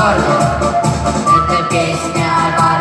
Color. Это песня о